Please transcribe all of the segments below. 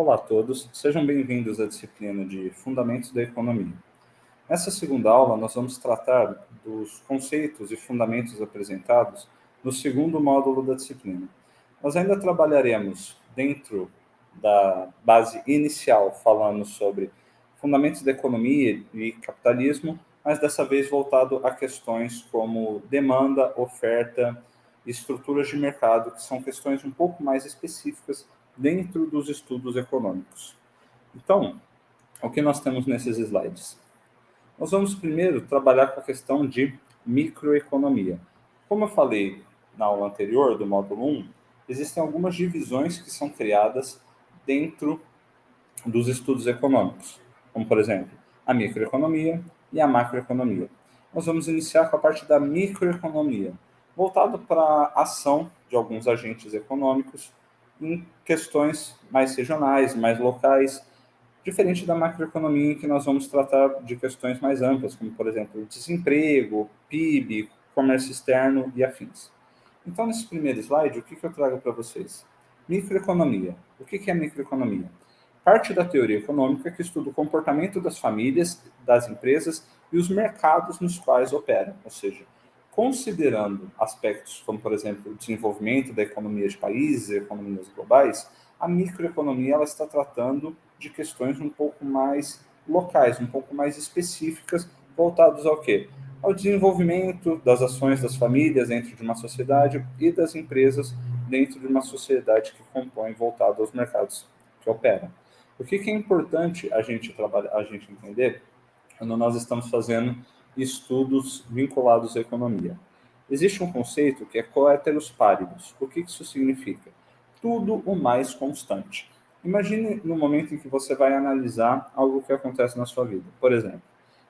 Olá a todos, sejam bem-vindos à disciplina de Fundamentos da Economia. Nessa segunda aula, nós vamos tratar dos conceitos e fundamentos apresentados no segundo módulo da disciplina. Nós ainda trabalharemos dentro da base inicial, falando sobre fundamentos da economia e capitalismo, mas dessa vez voltado a questões como demanda, oferta estruturas de mercado, que são questões um pouco mais específicas dentro dos estudos econômicos. Então, o que nós temos nesses slides? Nós vamos primeiro trabalhar com a questão de microeconomia. Como eu falei na aula anterior, do módulo 1, existem algumas divisões que são criadas dentro dos estudos econômicos, como, por exemplo, a microeconomia e a macroeconomia. Nós vamos iniciar com a parte da microeconomia, voltado para a ação de alguns agentes econômicos em questões mais regionais, mais locais, diferente da macroeconomia, em que nós vamos tratar de questões mais amplas, como, por exemplo, desemprego, PIB, comércio externo e afins. Então, nesse primeiro slide, o que, que eu trago para vocês? Microeconomia. O que, que é microeconomia? Parte da teoria econômica que estuda o comportamento das famílias, das empresas e os mercados nos quais operam, ou seja, considerando aspectos como, por exemplo, o desenvolvimento da economia de países, economias globais, a microeconomia ela está tratando de questões um pouco mais locais, um pouco mais específicas, voltados ao quê? Ao desenvolvimento das ações das famílias dentro de uma sociedade e das empresas dentro de uma sociedade que compõe voltado aos mercados que operam. O que, que é importante a gente trabalhar, a gente entender quando nós estamos fazendo estudos vinculados à economia. Existe um conceito que é coeteros paribus. O que isso significa? Tudo o mais constante. Imagine no momento em que você vai analisar algo que acontece na sua vida. Por exemplo,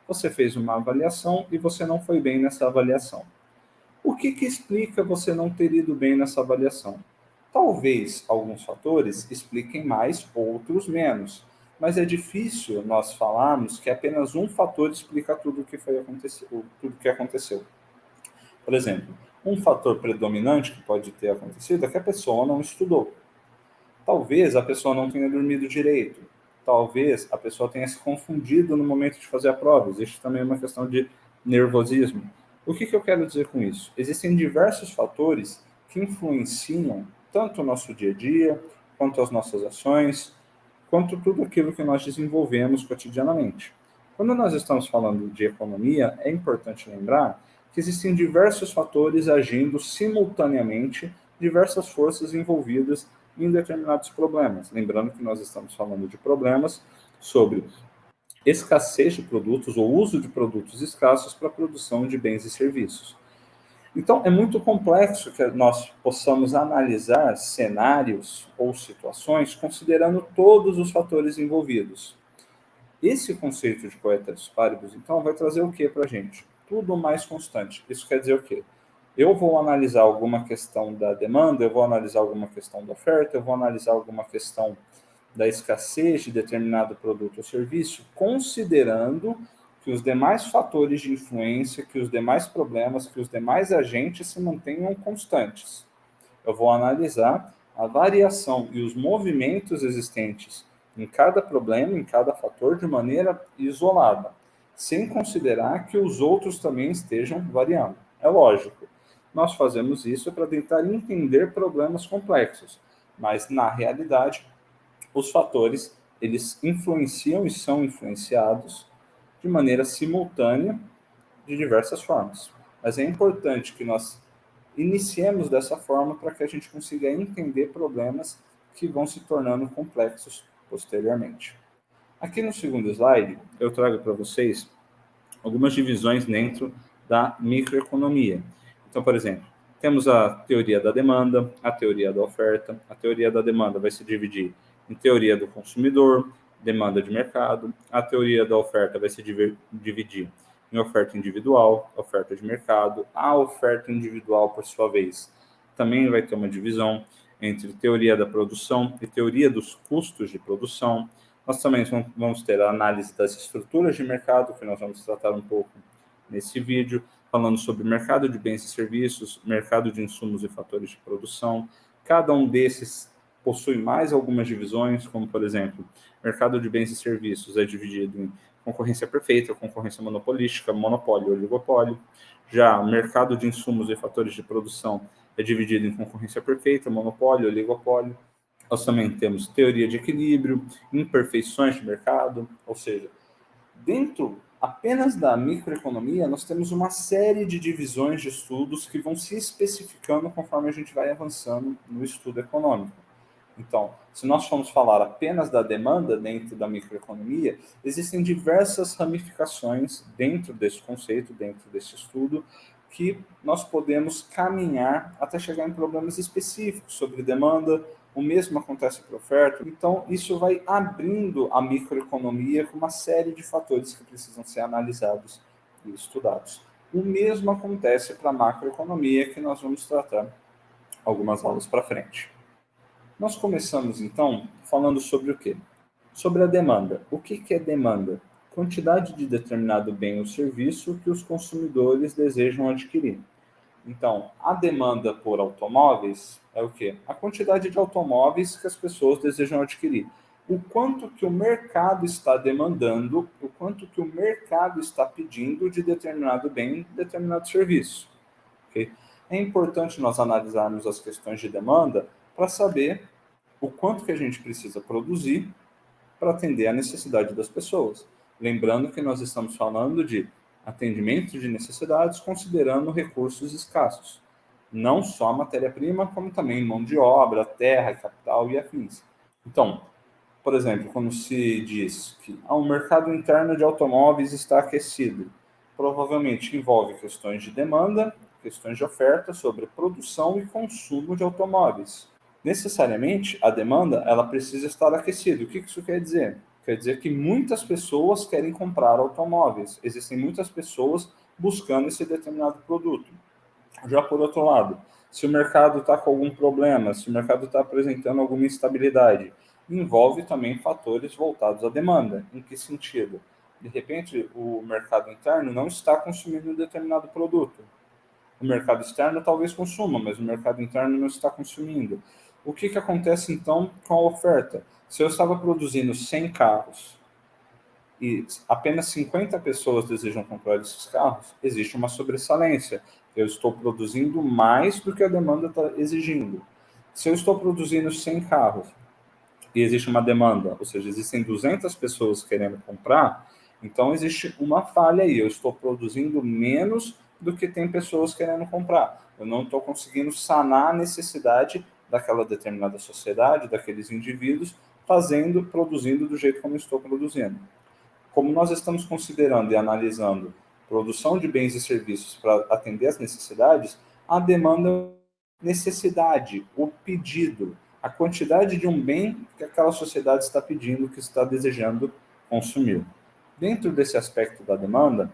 você fez uma avaliação e você não foi bem nessa avaliação. O que, que explica você não ter ido bem nessa avaliação? Talvez alguns fatores expliquem mais, outros menos mas é difícil nós falarmos que apenas um fator explica tudo o que foi aconteceu, tudo que aconteceu. Por exemplo, um fator predominante que pode ter acontecido é que a pessoa não estudou. Talvez a pessoa não tenha dormido direito. Talvez a pessoa tenha se confundido no momento de fazer a prova. Existe também uma questão de nervosismo. O que, que eu quero dizer com isso? Existem diversos fatores que influenciam tanto o nosso dia a dia, quanto as nossas ações, quanto tudo aquilo que nós desenvolvemos cotidianamente. Quando nós estamos falando de economia, é importante lembrar que existem diversos fatores agindo simultaneamente, diversas forças envolvidas em determinados problemas. Lembrando que nós estamos falando de problemas sobre escassez de produtos ou uso de produtos escassos para a produção de bens e serviços. Então, é muito complexo que nós possamos analisar cenários ou situações considerando todos os fatores envolvidos. Esse conceito de coeteros paribus, então, vai trazer o que para a gente? Tudo mais constante. Isso quer dizer o quê? Eu vou analisar alguma questão da demanda, eu vou analisar alguma questão da oferta, eu vou analisar alguma questão da escassez de determinado produto ou serviço, considerando que os demais fatores de influência, que os demais problemas, que os demais agentes se mantenham constantes. Eu vou analisar a variação e os movimentos existentes em cada problema, em cada fator, de maneira isolada, sem considerar que os outros também estejam variando. É lógico, nós fazemos isso para tentar entender problemas complexos, mas na realidade, os fatores eles influenciam e são influenciados de maneira simultânea de diversas formas. Mas é importante que nós iniciemos dessa forma para que a gente consiga entender problemas que vão se tornando complexos posteriormente. Aqui no segundo slide, eu trago para vocês algumas divisões dentro da microeconomia. Então, por exemplo, temos a teoria da demanda, a teoria da oferta. A teoria da demanda vai se dividir em teoria do consumidor, demanda de mercado. A teoria da oferta vai se dividir em oferta individual, oferta de mercado. A oferta individual, por sua vez, também vai ter uma divisão entre teoria da produção e teoria dos custos de produção. Nós também vamos ter a análise das estruturas de mercado, que nós vamos tratar um pouco nesse vídeo, falando sobre mercado de bens e serviços, mercado de insumos e fatores de produção. Cada um desses possui mais algumas divisões, como, por exemplo, mercado de bens e serviços é dividido em concorrência perfeita, concorrência monopolística, monopólio, oligopólio. Já o mercado de insumos e fatores de produção é dividido em concorrência perfeita, monopólio, oligopólio. Nós também temos teoria de equilíbrio, imperfeições de mercado, ou seja, dentro apenas da microeconomia, nós temos uma série de divisões de estudos que vão se especificando conforme a gente vai avançando no estudo econômico. Então, se nós formos falar apenas da demanda dentro da microeconomia, existem diversas ramificações dentro desse conceito, dentro desse estudo, que nós podemos caminhar até chegar em problemas específicos sobre demanda, o mesmo acontece para oferta. Então, isso vai abrindo a microeconomia com uma série de fatores que precisam ser analisados e estudados. O mesmo acontece para a macroeconomia, que nós vamos tratar algumas aulas para frente. Nós começamos, então, falando sobre o quê? Sobre a demanda. O que é demanda? Quantidade de determinado bem ou serviço que os consumidores desejam adquirir. Então, a demanda por automóveis é o quê? A quantidade de automóveis que as pessoas desejam adquirir. O quanto que o mercado está demandando, o quanto que o mercado está pedindo de determinado bem, determinado serviço. Okay? É importante nós analisarmos as questões de demanda para saber o quanto que a gente precisa produzir para atender a necessidade das pessoas. Lembrando que nós estamos falando de atendimento de necessidades considerando recursos escassos, não só matéria-prima, como também mão de obra, terra, capital e afins. Então, por exemplo, quando se diz que ah, o mercado interno de automóveis está aquecido, provavelmente envolve questões de demanda, questões de oferta sobre produção e consumo de automóveis. Necessariamente, a demanda ela precisa estar aquecida. O que isso quer dizer? Quer dizer que muitas pessoas querem comprar automóveis. Existem muitas pessoas buscando esse determinado produto. Já por outro lado, se o mercado está com algum problema, se o mercado está apresentando alguma instabilidade, envolve também fatores voltados à demanda. Em que sentido? De repente, o mercado interno não está consumindo um determinado produto. O mercado externo talvez consuma, mas o mercado interno não está consumindo. O que, que acontece então com a oferta? Se eu estava produzindo 100 carros e apenas 50 pessoas desejam comprar esses carros, existe uma sobressalência. Eu estou produzindo mais do que a demanda está exigindo. Se eu estou produzindo 100 carros e existe uma demanda, ou seja, existem 200 pessoas querendo comprar, então existe uma falha aí. Eu estou produzindo menos do que tem pessoas querendo comprar. Eu não estou conseguindo sanar a necessidade daquela determinada sociedade, daqueles indivíduos, fazendo, produzindo do jeito como estou produzindo. Como nós estamos considerando e analisando produção de bens e serviços para atender as necessidades, a demanda, necessidade, o pedido, a quantidade de um bem que aquela sociedade está pedindo, que está desejando consumir. Dentro desse aspecto da demanda,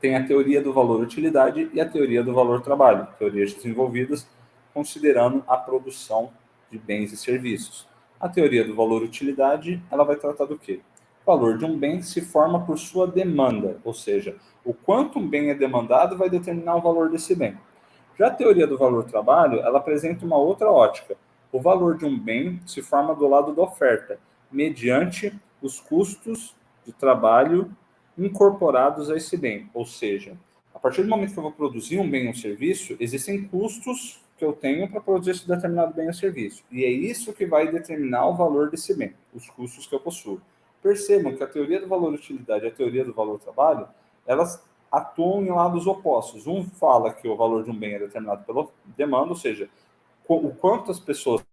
tem a teoria do valor-utilidade e a teoria do valor-trabalho, teorias desenvolvidas considerando a produção de bens e serviços. A teoria do valor-utilidade, ela vai tratar do quê? O valor de um bem se forma por sua demanda, ou seja, o quanto um bem é demandado vai determinar o valor desse bem. Já a teoria do valor-trabalho, ela apresenta uma outra ótica. O valor de um bem se forma do lado da oferta, mediante os custos de trabalho incorporados a esse bem. Ou seja, a partir do momento que eu vou produzir um bem ou um serviço, existem custos que eu tenho para produzir esse determinado bem ou serviço. E é isso que vai determinar o valor desse bem, os custos que eu possuo. Percebam que a teoria do valor-utilidade e a teoria do valor-trabalho, elas atuam em lados opostos. Um fala que o valor de um bem é determinado pela demanda, ou seja, o quanto as pessoas...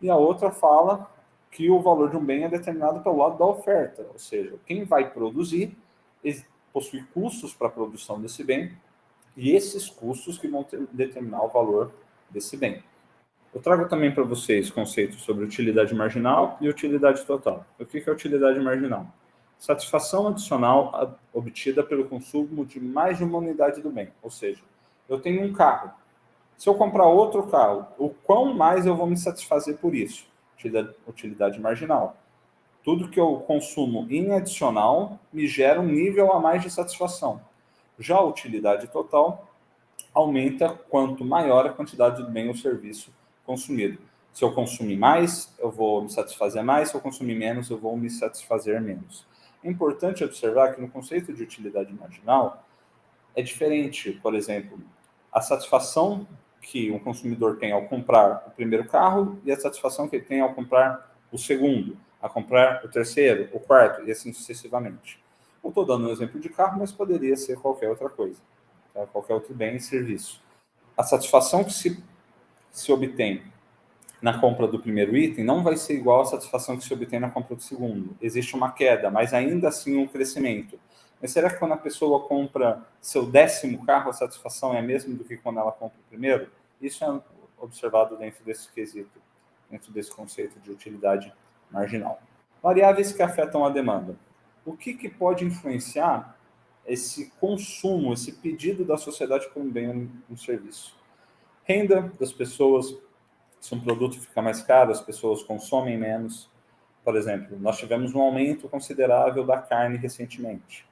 E a outra fala que o valor de um bem é determinado pelo lado da oferta, ou seja, quem vai produzir possui custos para a produção desse bem, e esses custos que vão ter, determinar o valor desse bem. Eu trago também para vocês conceitos sobre utilidade marginal e utilidade total. O que é utilidade marginal? Satisfação adicional obtida pelo consumo de mais de uma unidade do bem. Ou seja, eu tenho um carro. Se eu comprar outro carro, o quão mais eu vou me satisfazer por isso? Utilidade, marginal. Tudo que eu consumo em adicional me gera um nível a mais de satisfação. Já a utilidade total aumenta quanto maior a quantidade de bem ou serviço consumido. Se eu consumir mais, eu vou me satisfazer mais, se eu consumir menos, eu vou me satisfazer menos. É importante observar que no conceito de utilidade marginal é diferente, por exemplo, a satisfação que um consumidor tem ao comprar o primeiro carro e a satisfação que ele tem ao comprar o segundo, a comprar o terceiro, o quarto e assim sucessivamente. Eu estou dando um exemplo de carro, mas poderia ser qualquer outra coisa, tá? qualquer outro bem e serviço. A satisfação que se, se obtém na compra do primeiro item não vai ser igual à satisfação que se obtém na compra do segundo. Existe uma queda, mas ainda assim um crescimento. Mas será que quando a pessoa compra seu décimo carro, a satisfação é a mesma do que quando ela compra o primeiro? Isso é observado dentro desse quesito, dentro desse conceito de utilidade marginal. Variáveis que afetam a demanda. O que, que pode influenciar esse consumo, esse pedido da sociedade por um bem ou um serviço? Renda das pessoas, se um produto fica mais caro, as pessoas consomem menos. Por exemplo, nós tivemos um aumento considerável da carne recentemente.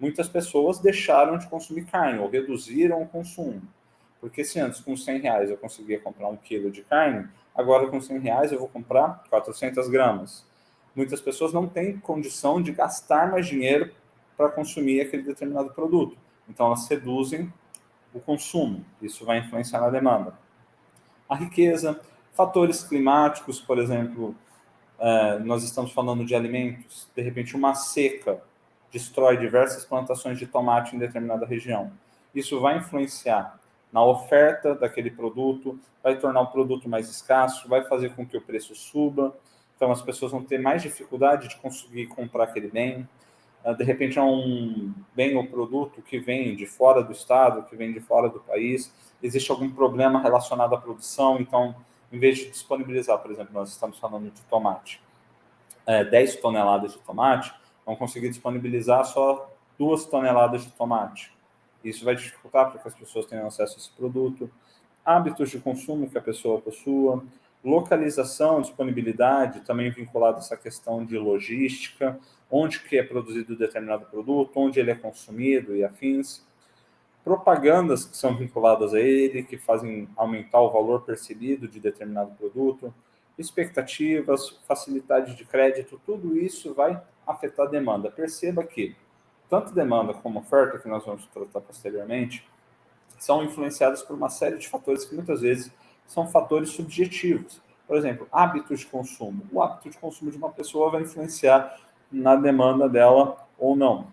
Muitas pessoas deixaram de consumir carne ou reduziram o consumo. Porque se antes com 100 reais eu conseguia comprar um quilo de carne, agora com 100 reais eu vou comprar 400 gramas. Muitas pessoas não têm condição de gastar mais dinheiro para consumir aquele determinado produto. Então elas reduzem o consumo. Isso vai influenciar na demanda a riqueza, fatores climáticos, por exemplo, é, nós estamos falando de alimentos, de repente uma seca destrói diversas plantações de tomate em determinada região. Isso vai influenciar na oferta daquele produto, vai tornar o produto mais escasso, vai fazer com que o preço suba, então as pessoas vão ter mais dificuldade de conseguir comprar aquele bem. É, de repente é um bem ou produto que vem de fora do estado, que vem de fora do país, existe algum problema relacionado à produção, então, em vez de disponibilizar, por exemplo, nós estamos falando de tomate, é, 10 toneladas de tomate, vão conseguir disponibilizar só 2 toneladas de tomate. Isso vai dificultar para que as pessoas tenham acesso a esse produto. Hábitos de consumo que a pessoa possua, localização, disponibilidade, também vinculado a essa questão de logística, onde que é produzido determinado produto, onde ele é consumido e afins propagandas que são vinculadas a ele, que fazem aumentar o valor percebido de determinado produto, expectativas, facilidade de crédito, tudo isso vai afetar a demanda. Perceba que tanto demanda como oferta, que nós vamos tratar posteriormente, são influenciadas por uma série de fatores que muitas vezes são fatores subjetivos. Por exemplo, hábitos de consumo. O hábito de consumo de uma pessoa vai influenciar na demanda dela ou não.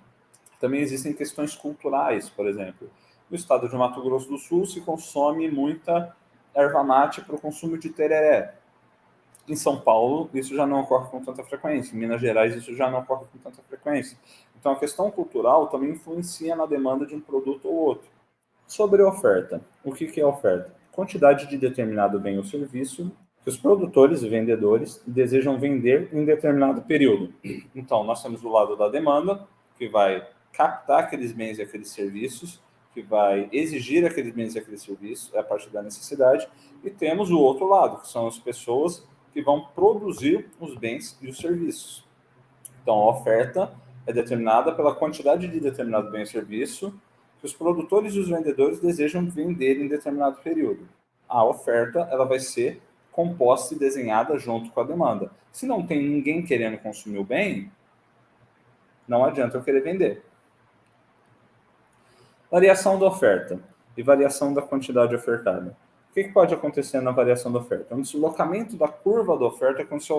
Também existem questões culturais, por exemplo. No estado de Mato Grosso do Sul se consome muita erva mate para o consumo de tereré. Em São Paulo, isso já não ocorre com tanta frequência. Em Minas Gerais, isso já não ocorre com tanta frequência. Então, a questão cultural também influencia na demanda de um produto ou outro. Sobre oferta. O que é oferta? Quantidade de determinado bem ou serviço que os produtores e vendedores desejam vender em determinado período. Então, nós temos o lado da demanda, que vai captar aqueles bens e aqueles serviços, que vai exigir aqueles bens e aqueles serviços, é a parte da necessidade, e temos o outro lado, que são as pessoas que vão produzir os bens e os serviços. Então, a oferta é determinada pela quantidade de determinado bem e serviço que os produtores e os vendedores desejam vender em determinado período. A oferta ela vai ser composta e desenhada junto com a demanda. Se não tem ninguém querendo consumir o bem, não adianta eu querer vender. Variação da oferta e variação da quantidade ofertada. O que, pode acontecer na variação da oferta? Um deslocamento da curva da oferta quando se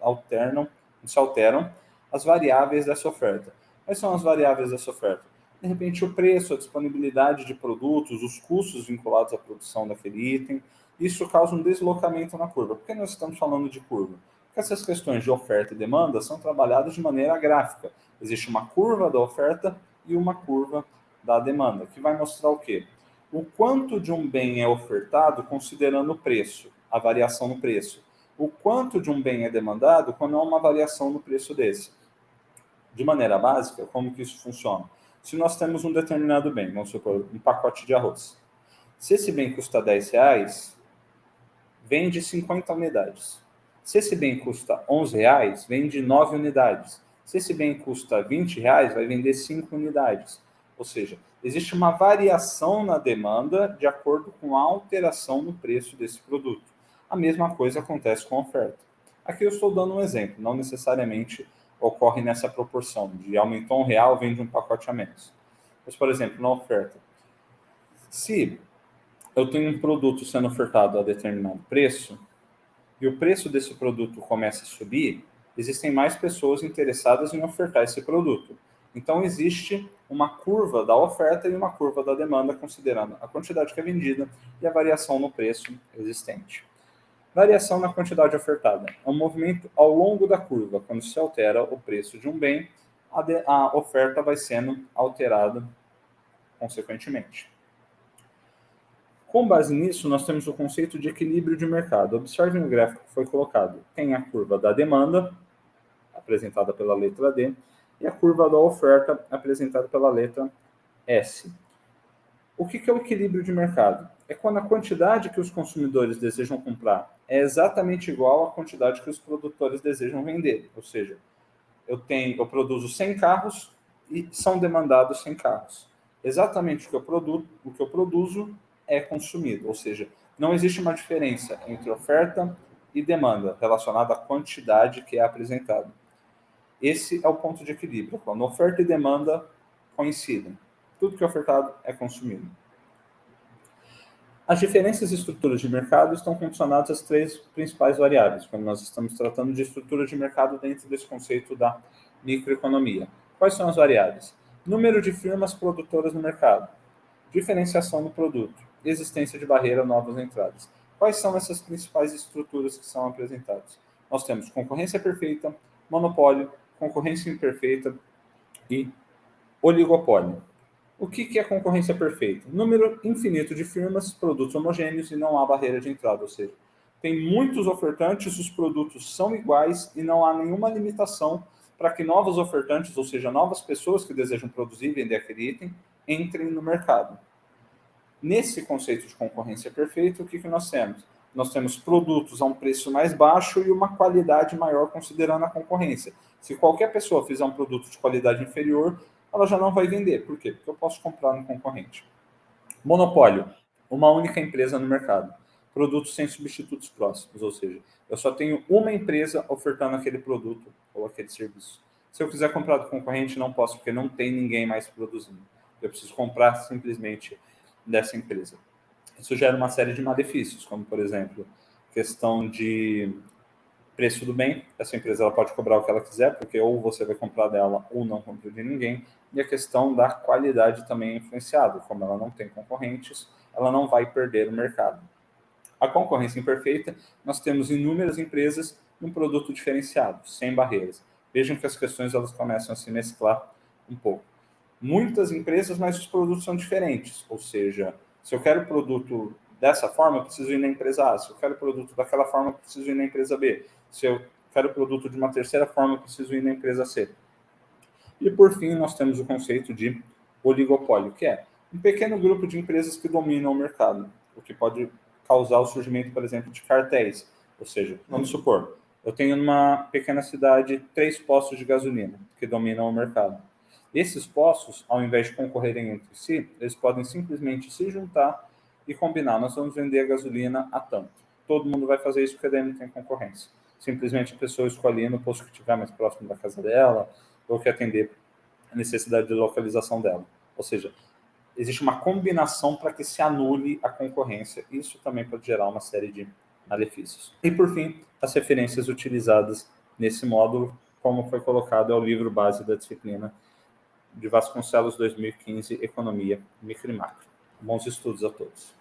alternam, se alteram as variáveis dessa oferta. Quais são as variáveis dessa oferta? De repente, o preço, a disponibilidade de produtos, os custos vinculados à produção daquele item. Isso causa um deslocamento na curva. Por que nós estamos falando de curva? Porque essas questões de oferta e demanda são trabalhadas de maneira gráfica. Existe uma curva da oferta e uma curva da demanda, que vai mostrar o quê? O quanto de um bem é ofertado considerando o preço, a variação no preço. O quanto de um bem é demandado quando há uma variação no preço desse. De maneira básica, como que isso funciona? Se nós temos um determinado bem, vamos supor, um pacote de arroz. Se esse bem custa 10 reais, vende 50 unidades. Se esse bem custa 11 reais, vende 9 unidades. Se esse bem custa 20 reais, vai vender 5 unidades. Ou seja, existe uma variação na demanda de acordo com a alteração no preço desse produto. A mesma coisa acontece com a oferta. Aqui eu estou dando um exemplo, não necessariamente ocorre nessa proporção, de aumentou um real, vende um pacote a menos. Mas, por exemplo, na oferta, se eu tenho um produto sendo ofertado a determinado preço, e o preço desse produto começa a subir, existem mais pessoas interessadas em ofertar esse produto. Então, existe uma curva da oferta e uma curva da demanda, considerando a quantidade que é vendida e a variação no preço existente. Variação na quantidade ofertada. É um movimento ao longo da curva. Quando se altera o preço de um bem, a, de, a oferta vai sendo alterada consequentemente. Com base nisso, nós temos o conceito de equilíbrio de mercado. Observe no gráfico que foi colocado. Tem a curva da demanda, apresentada pela letra D, e a curva da oferta, apresentada pela letra S. O que é o equilíbrio de mercado? É quando a quantidade que os consumidores desejam comprar é exatamente igual à quantidade que os produtores desejam vender. Ou seja, eu, tenho, eu produzo 100 carros e são demandados 100 carros. Exatamente o que eu, o que eu produzo é consumido. Ou seja, não existe uma diferença entre oferta e demanda relacionada à quantidade que é apresentada. Esse é o ponto de equilíbrio, quando oferta e demanda coincidem. Tudo que é ofertado é consumido. As diferenças de estruturas de mercado estão condicionadas às três principais variáveis, quando nós estamos tratando de estrutura de mercado dentro desse conceito da microeconomia. Quais são as variáveis? Número de firmas produtoras no mercado, diferenciação do produto, existência de barreira novas entradas. Quais são essas principais estruturas que são apresentadas? Nós temos concorrência perfeita, monopólio, concorrência imperfeita e oligopólio. O que é concorrência perfeita? Número infinito de firmas, produtos homogêneos e não há barreira de entrada, ou seja, tem muitos ofertantes, os produtos são iguais e não há nenhuma limitação para que novos ofertantes, ou seja, novas pessoas que desejam produzir e vender aquele item, entrem no mercado. Nesse conceito de concorrência perfeita, o que, que nós temos? Nós temos produtos a um preço mais baixo e uma qualidade maior considerando a concorrência. Se qualquer pessoa fizer um produto de qualidade inferior, ela já não vai vender. Por quê? Porque eu posso comprar no concorrente. Monopólio. Uma única empresa no mercado. Produtos sem substitutos próximos, ou seja, eu só tenho uma empresa ofertando aquele produto ou aquele serviço. Se eu quiser comprar do concorrente, não posso, porque não tem ninguém mais produzindo. Eu preciso comprar simplesmente dessa empresa. Isso gera uma série de malefícios, como, por exemplo, questão de preço do bem. Essa empresa ela pode cobrar o que ela quiser, porque ou você vai comprar dela ou não compra de ninguém. E a questão da qualidade também é influenciada. Como ela não tem concorrentes, ela não vai perder o mercado. A concorrência imperfeita, nós temos inúmeras empresas e um produto diferenciado, sem barreiras. Vejam que as questões elas começam a se mesclar um pouco. Muitas empresas, mas os produtos são diferentes. Ou seja, se eu quero produto dessa forma, eu preciso ir na empresa A. Se eu quero produto daquela forma, eu preciso ir na empresa B. Se eu quero produto de uma terceira forma, eu preciso ir na empresa C. E por fim, nós temos o conceito de oligopólio, que é um pequeno grupo de empresas que dominam o mercado, o que pode causar o surgimento, por exemplo, de cartéis. Ou seja, vamos supor, eu tenho numa pequena cidade três postos de gasolina que dominam o mercado. Esses postos, ao invés de concorrerem entre si, eles podem simplesmente se juntar e combinar. Nós vamos vender a gasolina a tanto. Todo mundo vai fazer isso porque daí não tem concorrência. Simplesmente a pessoa escolhe no posto que estiver mais próximo da casa dela ou que atender a necessidade de localização dela. Ou seja, existe uma combinação para que se anule a concorrência. Isso também pode gerar uma série de malefícios. E, por fim, as referências utilizadas nesse módulo, como foi colocado, é o livro base da disciplina de Vasconcelos 2015, Economia, Micro e Macro. Bons estudos a todos.